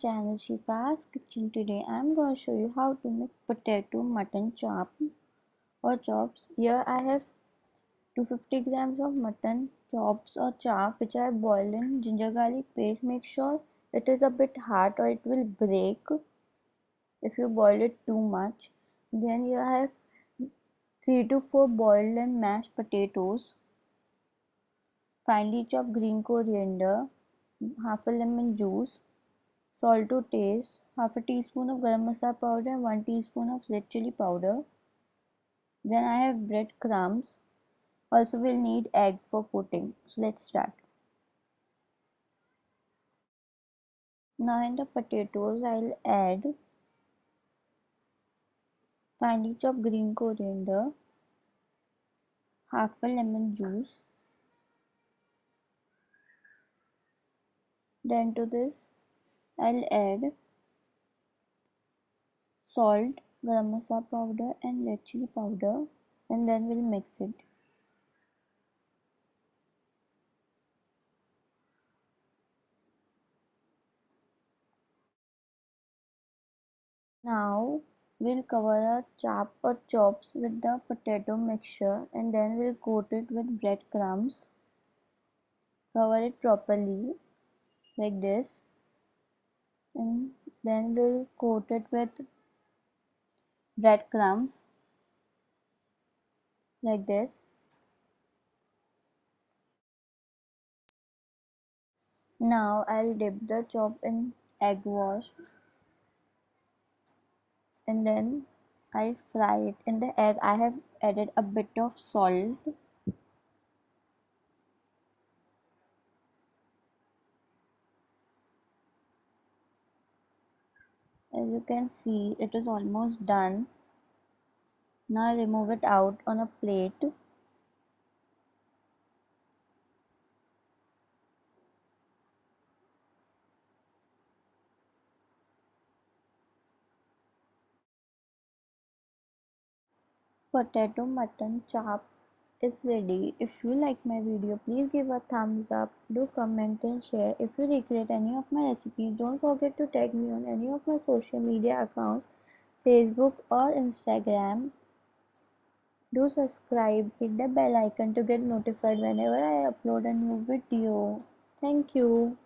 channel Shifa's Kitchen. Today I am going to show you how to make potato mutton chop or chops. Here I have 250 grams of mutton chops or chop which I have boiled in ginger garlic paste. Make sure it is a bit hard or it will break if you boil it too much. Then I have 3 to 4 boiled and mashed potatoes, finely chopped green coriander, half a lemon juice, salt to taste, half a teaspoon of garam masala powder, and 1 teaspoon of red chili powder. Then I have bread crumbs. Also we'll need egg for coating. So let's start. Now in the potatoes I'll add finely chopped green coriander, half a lemon juice, Then to this I'll add salt, garam masala powder and red chili powder and then we'll mix it. Now we'll cover our chop or chops with the potato mixture and then we'll coat it with breadcrumbs. Cover it properly like this and then we'll coat it with breadcrumbs like this. Now I'll dip the chop in egg wash and then I fry it in the egg. I have added a bit of salt as you can see it is almost done. Now remove it out on a plate. Potato mutton chop is ready. If you like my video, please give a thumbs up, do comment and share. If you recreate any of my recipes, don't forget to tag me on any of my social media accounts, Facebook or Instagram. Do subscribe, hit the bell icon to get notified whenever I upload a new video. Thank you.